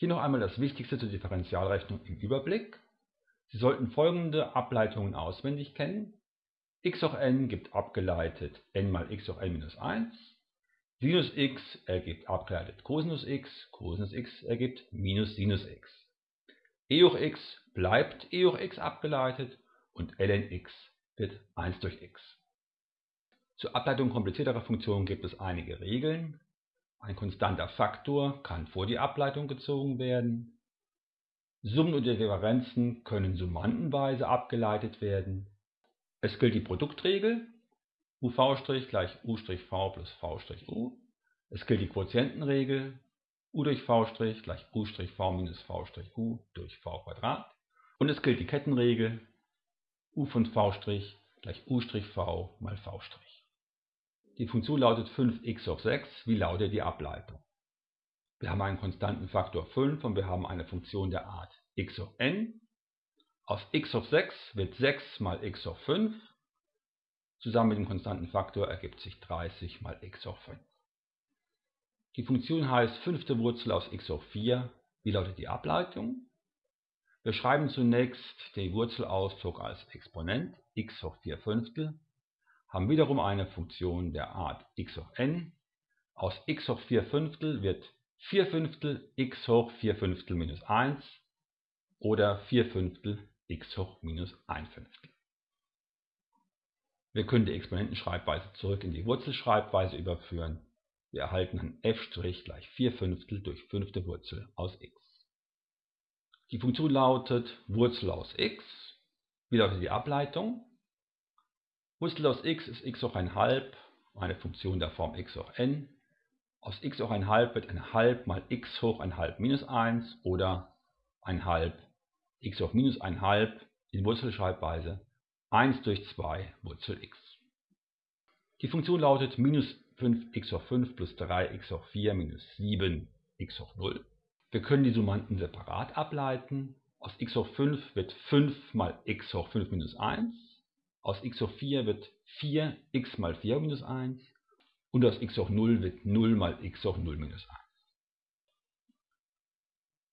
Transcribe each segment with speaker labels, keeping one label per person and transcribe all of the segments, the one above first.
Speaker 1: Hier noch einmal das Wichtigste zur Differentialrechnung im Überblick. Sie sollten folgende Ableitungen auswendig kennen. x hoch n gibt abgeleitet n mal x hoch n minus 1. Sinus x ergibt abgeleitet Cosinus x, Cosinus x ergibt minus Sinus x. e hoch x bleibt e hoch x abgeleitet und ln x wird 1 durch x. Zur Ableitung komplizierterer Funktionen gibt es einige Regeln. Ein konstanter Faktor kann vor die Ableitung gezogen werden. Summen und Differenzen können summandenweise abgeleitet werden. Es gilt die Produktregel uv' gleich u'(v) plus v'(u). Es gilt die Quotientenregel u durch v' gleich u'(v minus v'(u) durch v². Und es gilt die Kettenregel u von v' gleich u'(v) mal v'. Die Funktion lautet 5x hoch 6. Wie lautet die Ableitung? Wir haben einen konstanten Faktor 5 und wir haben eine Funktion der Art x hoch n. Aus x hoch 6 wird 6 mal x hoch 5. Zusammen mit dem konstanten Faktor ergibt sich 30 mal x hoch 5. Die Funktion heißt fünfte Wurzel aus x hoch 4. Wie lautet die Ableitung? Wir schreiben zunächst den Wurzelausdruck als Exponent x hoch 4 Fünftel haben wiederum eine Funktion der Art x hoch n. Aus x hoch 4 Fünftel wird 4 Fünftel x hoch 4 Fünftel minus 1 oder 4 Fünftel x hoch minus 1 Fünftel. Wir können die Exponentenschreibweise zurück in die Wurzelschreibweise überführen. Wir erhalten dann f' gleich 4 Fünftel durch fünfte Wurzel aus x. Die Funktion lautet Wurzel aus x. Wie lautet die Ableitung? Wurzel aus x ist x hoch 1 halb, eine Funktion der Form x hoch n. Aus x hoch 1 halb wird 1 halb mal x hoch 1 halb minus 1 oder 1 halb x hoch minus 1 halb in Wurzelschreibweise 1 durch 2 Wurzel x. Die Funktion lautet minus 5x hoch 5 plus 3x hoch 4 minus 7x hoch 0. Wir können die Summanden separat ableiten. Aus x hoch 5 wird 5 mal x hoch 5 minus 1 aus x hoch 4 wird 4x mal 4 minus 1 und aus x hoch 0 wird 0 mal x hoch 0 minus 1.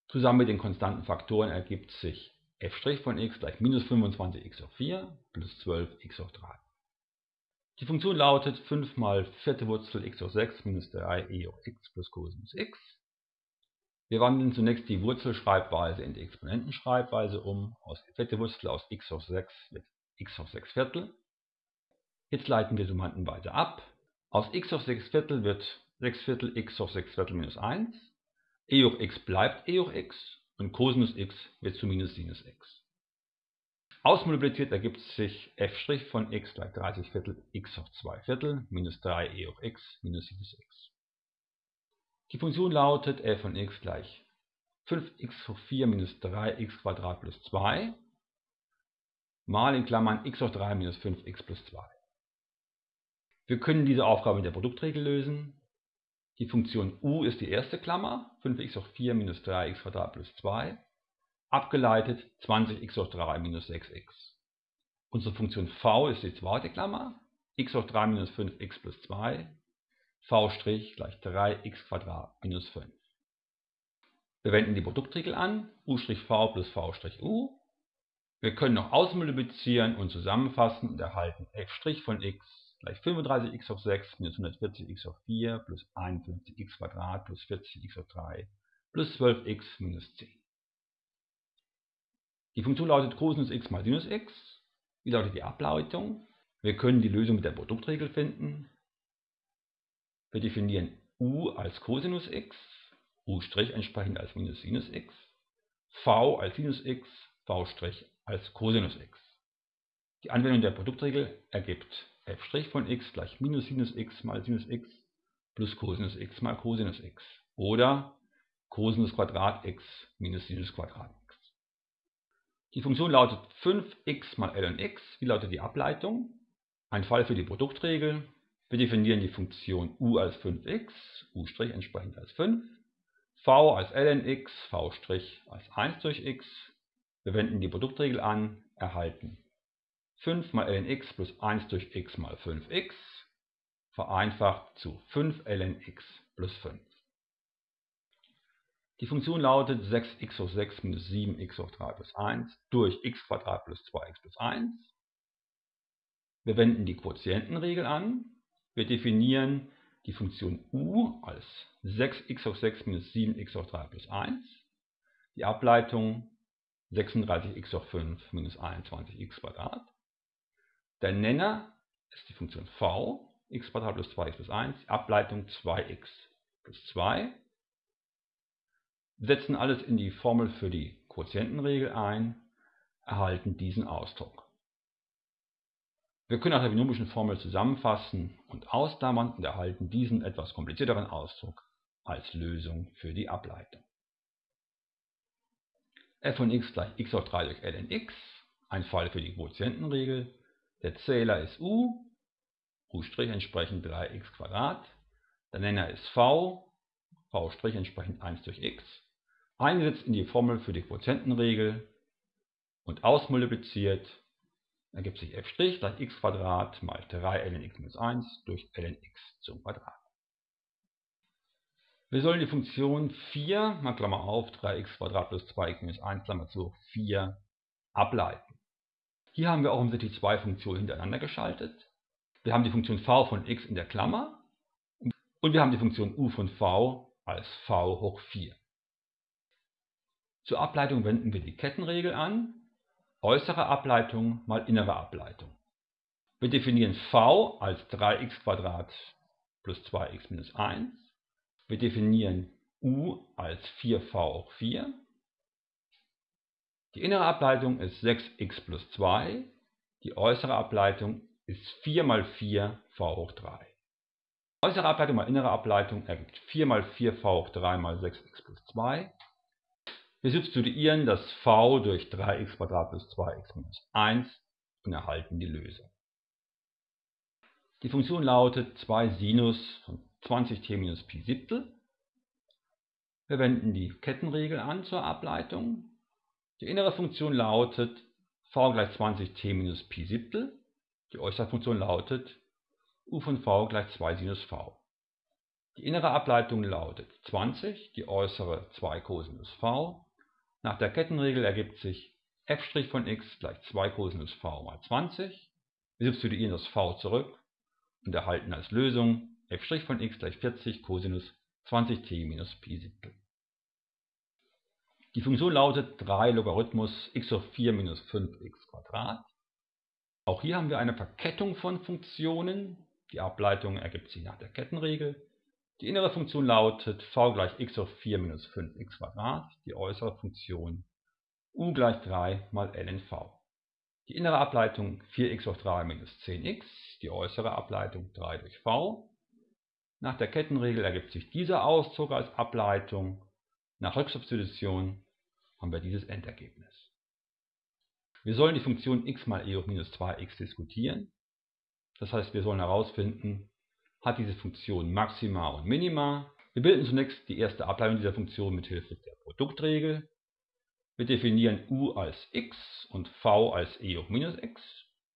Speaker 1: Zusammen mit den konstanten Faktoren ergibt sich f' von x gleich minus 25x hoch 4 plus 12x hoch 3. Die Funktion lautet 5 mal vierte Wurzel x hoch 6 minus 3 e hoch x plus Cosinus x. Wir wandeln zunächst die Wurzelschreibweise in die Exponentenschreibweise um. Aus vierte Wurzel aus x hoch 6 wird x hoch 6 Viertel. Jetzt leiten wir Summanden ab. Aus x hoch 6 Viertel wird 6 Viertel x hoch 6 Viertel minus 1. e hoch x bleibt e hoch x und Cosinus x wird zu minus Sinus x. Ausmultipliziert ergibt sich f' von x gleich 30 Viertel x hoch 2 Viertel minus 3 e hoch x minus Sinus x. Die Funktion lautet f von x gleich 5x hoch 4 minus 3x Quadrat plus 2 mal in Klammern x hoch 3 minus 5x plus 2. Wir können diese Aufgabe mit der Produktregel lösen. Die Funktion u ist die erste Klammer, 5x hoch 4 minus 3x plus 2, abgeleitet 20x hoch 3 minus 6x. Unsere Funktion v ist die zweite Klammer, x hoch 3 minus 5x plus 2, v' gleich 3x minus 5. Wir wenden die Produktregel an, u' v plus v' u wir können noch ausmultiplizieren und zusammenfassen und erhalten f' von x gleich 35x hoch 6 minus 140x hoch 4 plus 51x plus 40x hoch 3 plus 12x minus 10. Die Funktion lautet Cosinus x mal Sinus x. Wie lautet die Ableitung? Wir können die Lösung mit der Produktregel finden. Wir definieren u als Cosinus x, u' entsprechend als minus Sinus x, v als Sinus x, v' als Cosinus x. Die Anwendung der Produktregel ergibt f' von x gleich minus Sinus x mal Sinus x plus Cosinus x mal Cosinus x oder Cosinus Quadrat x minus Sinus Quadrat x. Die Funktion lautet 5x mal ln x. Wie lautet die Ableitung? Ein Fall für die Produktregel. Wir definieren die Funktion u als 5x, u' entsprechend als 5, v als ln x, v' als 1 durch x wir wenden die Produktregel an, erhalten 5 mal ln plus 1 durch x mal 5x, vereinfacht zu 5 ln plus 5. Die Funktion lautet 6x hoch 6 minus 7x hoch 3 plus 1 durch x plus 2x plus 1. Wir wenden die Quotientenregel an. Wir definieren die Funktion u als 6x hoch 6 minus 7x hoch 3 plus 1. Die Ableitung 36x hoch 5 minus 21x Quadrat. Der Nenner ist die Funktion v, x plus 2x plus 1, die Ableitung 2x plus 2. Wir setzen alles in die Formel für die Quotientenregel ein, erhalten diesen Ausdruck. Wir können nach der binomischen Formel zusammenfassen und ausklammern und erhalten diesen etwas komplizierteren Ausdruck als Lösung für die Ableitung. F von x gleich x hoch 3 durch ln x, ein Fall für die Quotientenregel. Der Zähler ist u, u' entsprechend 3x Der Nenner ist v, v' entsprechend 1 durch x eingesetzt in die Formel für die Quotientenregel und ausmultipliziert, ergibt sich f' gleich x mal 3 ln x minus 1 durch ln x zum Quadrat. Wir sollen die Funktion 4, mal Klammer auf, 3x plus 2x minus 1, Klammer zu, 4 ableiten. Hier haben wir auch unsere zwei Funktionen hintereinander geschaltet. Wir haben die Funktion v von x in der Klammer und wir haben die Funktion u von v als v hoch 4. Zur Ableitung wenden wir die Kettenregel an, äußere Ableitung mal innere Ableitung. Wir definieren v als 3x plus 2x minus 1. Wir definieren u als 4v hoch 4. Die innere Ableitung ist 6x plus 2. Die äußere Ableitung ist 4 mal 4 v hoch 3. Äußere Ableitung mal innere Ableitung ergibt 4 mal 4 v hoch 3 mal 6x plus 2. Wir substituieren das v durch 3x plus 2x minus 1 und erhalten die Lösung. Die Funktion lautet 2 Sinus von 20t minus Pi Siebtel. Wir wenden die Kettenregel an zur Ableitung. Die innere Funktion lautet v gleich 20t minus Pi Siebtel. Die äußere Funktion lautet u von v gleich 2 Sinus v. Die innere Ableitung lautet 20, die äußere 2 Cosinus v. Nach der Kettenregel ergibt sich f' von x gleich 2 Cosinus v mal 20. Wir substituieren das v zurück und erhalten als Lösung f' von x gleich 40 Cosinus 20t minus Pi Siebtel. Die Funktion lautet 3 Logarithmus x hoch 4 minus 5x Quadrat. Auch hier haben wir eine Verkettung von Funktionen. Die Ableitung ergibt sich nach der Kettenregel. Die innere Funktion lautet v gleich x hoch 4 minus 5x die äußere Funktion u gleich 3 mal lnv. Die innere Ableitung 4x hoch 3 minus 10x, die äußere Ableitung 3 durch v. Nach der Kettenregel ergibt sich dieser Auszug als Ableitung. Nach Rücksubstitution haben wir dieses Endergebnis. Wir sollen die Funktion x mal e hoch minus 2x diskutieren. Das heißt, wir sollen herausfinden, hat diese Funktion Maxima und Minima. Wir bilden zunächst die erste Ableitung dieser Funktion mit Hilfe der Produktregel. Wir definieren u als x und v als e hoch minus x.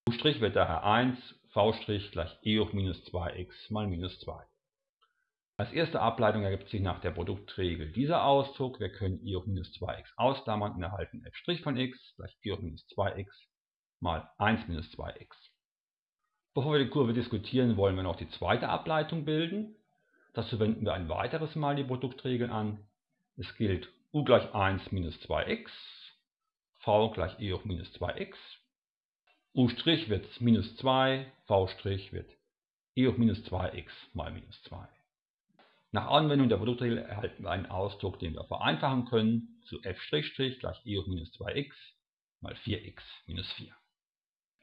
Speaker 1: u' wird daher 1, v' gleich e hoch minus 2x mal minus 2. Als erste Ableitung ergibt sich nach der Produktregel dieser Ausdruck. Wir können e hoch minus 2x ausklammern und erhalten f' von x gleich e hoch minus 2x mal 1 minus 2x. Bevor wir die Kurve diskutieren, wollen wir noch die zweite Ableitung bilden. Dazu wenden wir ein weiteres Mal die Produktregel an. Es gilt u gleich 1 minus 2x, v gleich e hoch minus 2x, u' wird minus 2, v' wird e hoch minus 2x mal minus 2. Nach Anwendung der Produktregel erhalten wir einen Ausdruck, den wir vereinfachen können zu f' gleich e hoch minus 2x mal 4x minus 4.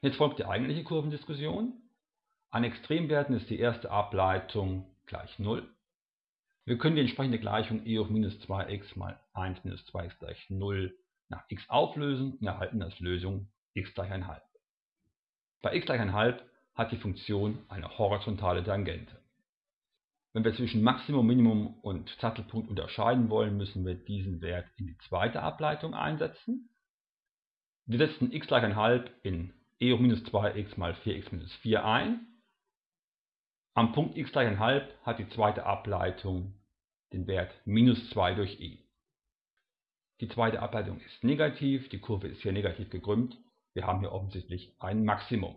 Speaker 1: Jetzt folgt die eigentliche Kurvendiskussion. An Extremwerten ist die erste Ableitung gleich 0. Wir können die entsprechende Gleichung e hoch minus 2x mal 1 minus 2x gleich 0 nach x auflösen und erhalten als Lösung x gleich 1,5. Bei x gleich 1,5 hat die Funktion eine horizontale Tangente. Wenn wir zwischen Maximum, Minimum und Sattelpunkt unterscheiden wollen, müssen wir diesen Wert in die zweite Ableitung einsetzen. Wir setzen x gleich 1,5 in e hoch minus 2x mal 4x minus 4 ein. Am Punkt x gleich 1,5 hat die zweite Ableitung den Wert minus 2 durch e. Die zweite Ableitung ist negativ, die Kurve ist hier negativ gekrümmt. Wir haben hier offensichtlich ein Maximum.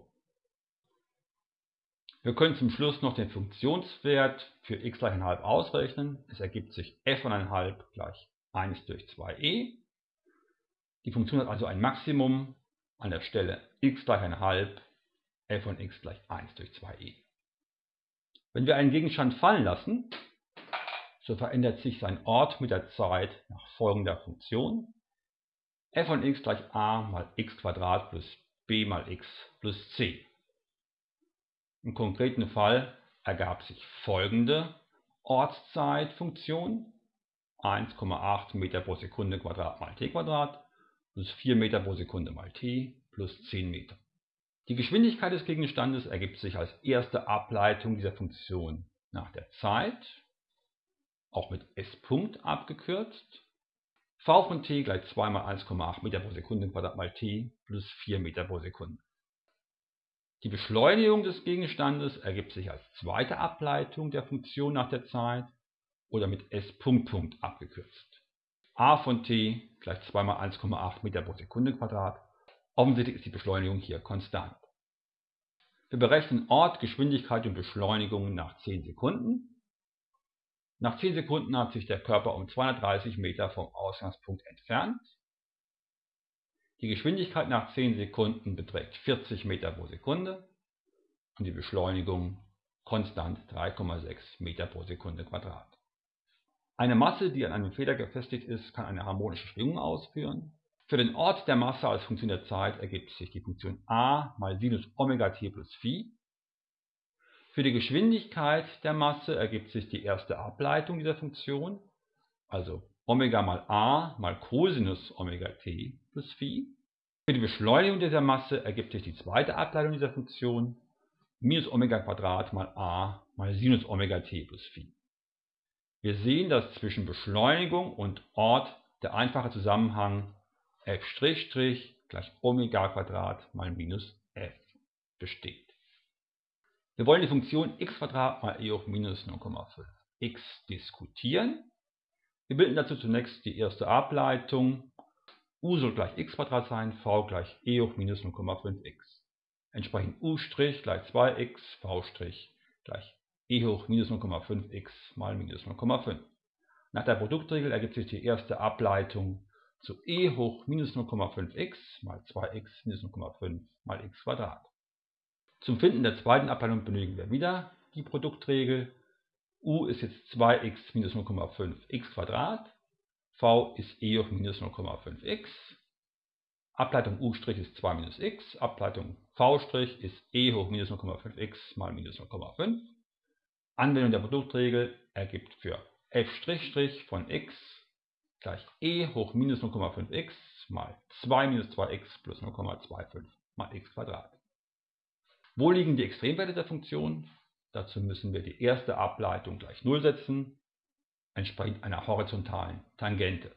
Speaker 1: Wir können zum Schluss noch den Funktionswert für x gleich 1,5 ausrechnen. Es ergibt sich f von 1,5 gleich 1 durch 2e. Die Funktion hat also ein Maximum an der Stelle x gleich 1,5, f von x gleich 1 durch 2e. Wenn wir einen Gegenstand fallen lassen, so verändert sich sein Ort mit der Zeit nach folgender Funktion. f von x gleich a mal x plus b mal x plus c. Im konkreten Fall ergab sich folgende Ortszeitfunktion 1,8 Meter pro Sekunde Quadrat mal t Quadrat plus 4 Meter pro Sekunde mal t plus 10 Meter. Die Geschwindigkeit des Gegenstandes ergibt sich als erste Ableitung dieser Funktion nach der Zeit, auch mit s Punkt abgekürzt. v von t gleich 2 mal 1,8 Meter pro Sekunde Quadrat mal t plus 4 Meter pro Sekunde. Die Beschleunigung des Gegenstandes ergibt sich als zweite Ableitung der Funktion nach der Zeit oder mit s abgekürzt. a von t gleich 2 mal 1,8 Meter pro Sekunde Quadrat. Offensichtlich ist die Beschleunigung hier konstant. Wir berechnen Ort, Geschwindigkeit und Beschleunigung nach 10 Sekunden. Nach 10 Sekunden hat sich der Körper um 230 Meter vom Ausgangspunkt entfernt. Die Geschwindigkeit nach 10 Sekunden beträgt 40 Meter pro Sekunde und die Beschleunigung konstant 3,6 Meter pro Sekunde Quadrat. Eine Masse, die an einem Feder befestigt ist, kann eine harmonische Schwingung ausführen. Für den Ort der Masse als Funktion der Zeit ergibt sich die Funktion a mal Sinus Omega t plus Phi. Für die Geschwindigkeit der Masse ergibt sich die erste Ableitung dieser Funktion, also Omega mal a mal Cosinus Omega t plus Phi. Für die Beschleunigung dieser Masse ergibt sich die zweite Ableitung dieser Funktion, minus Omega Quadrat mal a mal Sinus Omega t plus Phi. Wir sehen, dass zwischen Beschleunigung und Ort der einfache Zusammenhang f' gleich Omega Quadrat mal minus f besteht. Wir wollen die Funktion x mal e hoch minus 0,5 x diskutieren. Wir bilden dazu zunächst die erste Ableitung. U soll gleich x sein, v gleich e hoch minus 0,5x. Entsprechend u' gleich 2x, v' gleich e hoch minus 0,5x mal minus 0,5. Nach der Produktregel ergibt sich die erste Ableitung zu e hoch minus 0,5x mal 2x minus 0,5 mal x. Zum Finden der zweiten Ableitung benötigen wir wieder die Produktregel u ist jetzt 2x minus 0,5 x v ist e hoch minus 0,5x, Ableitung u' ist 2 minus x, Ableitung v' ist e hoch minus 0,5x mal minus 0,5. Anwendung der Produktregel ergibt für f' von x gleich e hoch minus 0,5x mal 2 minus 2x plus 0,25 mal x Wo liegen die Extremwerte der Funktion? Dazu müssen wir die erste Ableitung gleich 0 setzen, entsprechend einer horizontalen Tangente.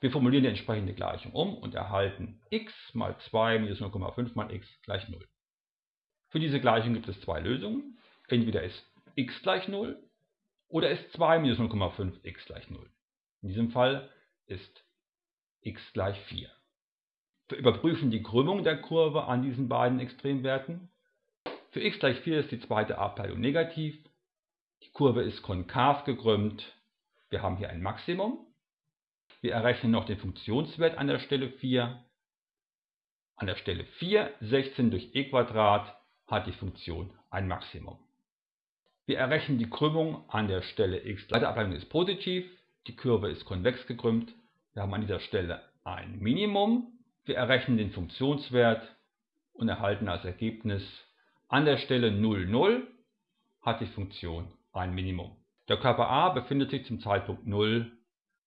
Speaker 1: Wir formulieren die entsprechende Gleichung um und erhalten x mal 2 minus 0,5 mal x gleich 0. Für diese Gleichung gibt es zwei Lösungen. Entweder ist x gleich 0 oder ist 2 minus 0,5 x gleich 0. In diesem Fall ist x gleich 4. Wir überprüfen die Krümmung der Kurve an diesen beiden Extremwerten für x gleich 4 ist die zweite Ableitung negativ. Die Kurve ist konkav gekrümmt. Wir haben hier ein Maximum. Wir errechnen noch den Funktionswert an der Stelle 4. An der Stelle 4, 16 durch e hat die Funktion ein Maximum. Wir errechnen die Krümmung an der Stelle x. Die Ableitung ist positiv, die Kurve ist konvex gekrümmt. Wir haben an dieser Stelle ein Minimum. Wir errechnen den Funktionswert und erhalten als Ergebnis an der Stelle 0, 0 hat die Funktion ein Minimum. Der Körper A befindet sich zum Zeitpunkt 0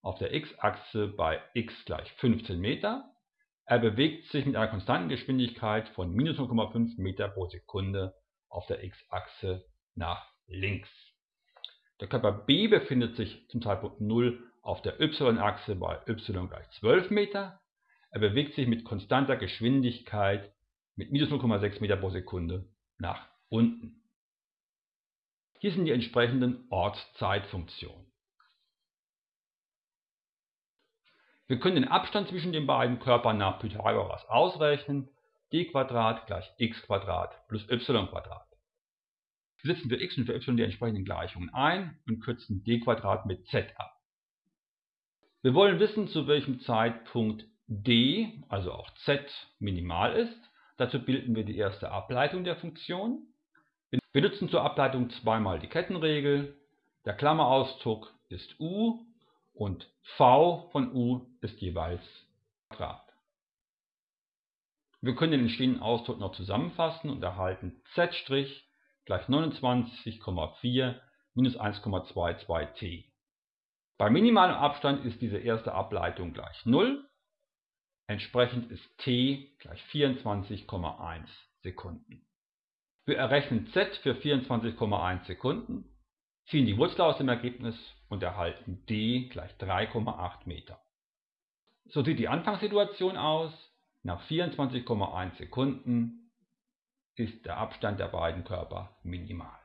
Speaker 1: auf der x-Achse bei x gleich 15 Meter. Er bewegt sich mit einer konstanten Geschwindigkeit von minus 0,5 Meter pro Sekunde auf der x-Achse nach links. Der Körper B befindet sich zum Zeitpunkt 0 auf der y-Achse bei y gleich 12 Meter. Er bewegt sich mit konstanter Geschwindigkeit mit minus 0,6 Meter pro Sekunde nach unten. Hier sind die entsprechenden Ortszeitfunktionen. Wir können den Abstand zwischen den beiden Körpern nach Pythagoras ausrechnen. d gleich x plus y. Setzen wir x und für y die entsprechenden Gleichungen ein und kürzen d mit z ab. Wir wollen wissen, zu welchem Zeitpunkt d, also auch z, minimal ist. Dazu bilden wir die erste Ableitung der Funktion. Wir nutzen zur Ableitung zweimal die Kettenregel. Der Klammerauszug ist u und v von u ist jeweils Quadrat. Wir können den entstehenden Ausdruck noch zusammenfassen und erhalten z' gleich 29,4 minus 1,22t. Bei minimalem Abstand ist diese erste Ableitung gleich 0. Entsprechend ist t gleich 24,1 Sekunden. Wir errechnen z für 24,1 Sekunden, ziehen die Wurzel aus dem Ergebnis und erhalten d gleich 3,8 Meter. So sieht die Anfangssituation aus. Nach 24,1 Sekunden ist der Abstand der beiden Körper minimal.